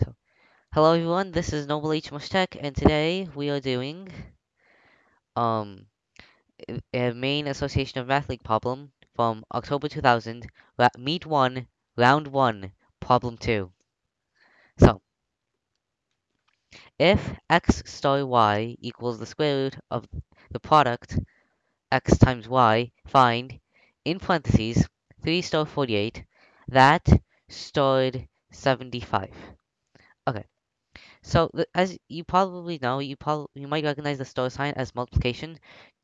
So, hello everyone, this is Noble H Mushtaq, and today we are doing um a Maine Association of Math League problem from October 2000, ra- Meet 1, Round 1, Problem 2. So, if x star y equals the square root of the product x times y, find, in parentheses, 3 star 48, that starred 75. So, as you probably know, you probably you might recognize the star sign as multiplication.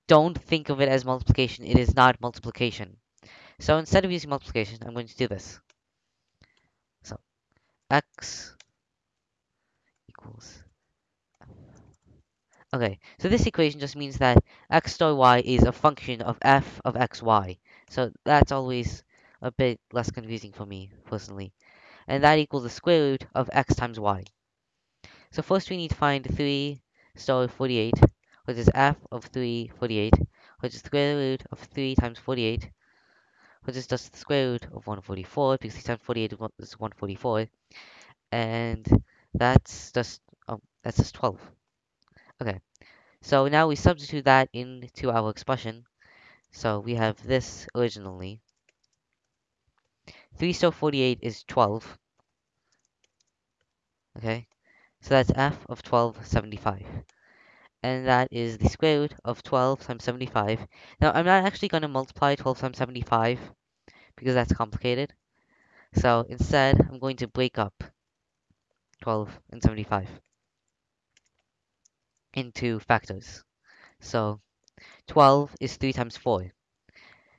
Don't think of it as multiplication. It is not multiplication. So instead of using multiplication, I'm going to do this. So x equals. Okay, so this equation just means that x star y is a function of f of xy. So that's always a bit less confusing for me personally. And that equals the square root of x times y. So first we need to find 3 star 48, which is f of 3 48, which is the square root of 3 times 48, which is just the square root of 144, because 3 times 48 is 144, and that's just, oh, that's just 12. Okay, so now we substitute that into our expression. So we have this originally. 3 star 48 is 12. Okay, so that's f of 1275. and that is the square root of 12 times 75. Now, I'm not actually going to multiply 12 times 75 because that's complicated. So instead, I'm going to break up 12 and 75 into factors. So 12 is 3 times 4.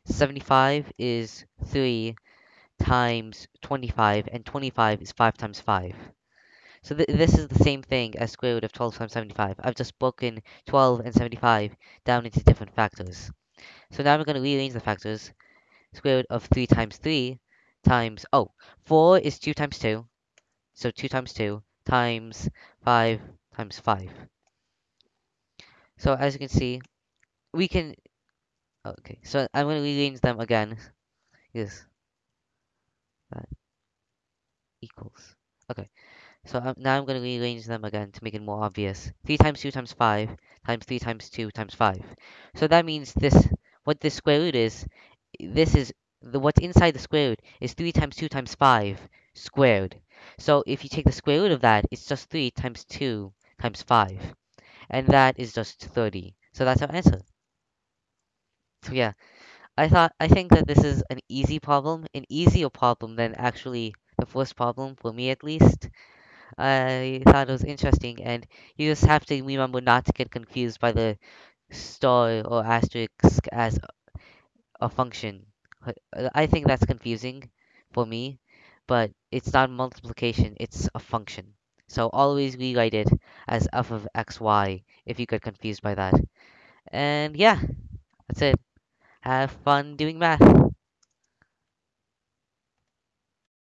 75 is 3 times 25, and 25 is 5 times 5. So th this is the same thing as square root of 12 times 75. I've just broken 12 and 75 down into different factors. So now we're going to rearrange the factors. Square root of 3 times 3 times, oh, 4 is 2 times 2. So 2 times 2 times 5 times 5. So as you can see, we can, oh, okay, so I'm going to rearrange them again. Yes, that equals, okay. So um, now I'm going to rearrange them again to make it more obvious. 3 times 2 times 5 times 3 times 2 times 5. So that means this, what this square root is, this is, the what's inside the square root is 3 times 2 times 5 squared. So if you take the square root of that, it's just 3 times 2 times 5. And that is just 30. So that's our answer. So yeah, I thought, I think that this is an easy problem, an easier problem than actually the first problem, for me at least. I thought it was interesting, and you just have to remember not to get confused by the star or asterisk as a function. I think that's confusing for me, but it's not multiplication, it's a function. So always rewrite it as f of xy if you get confused by that. And yeah, that's it. Have fun doing math.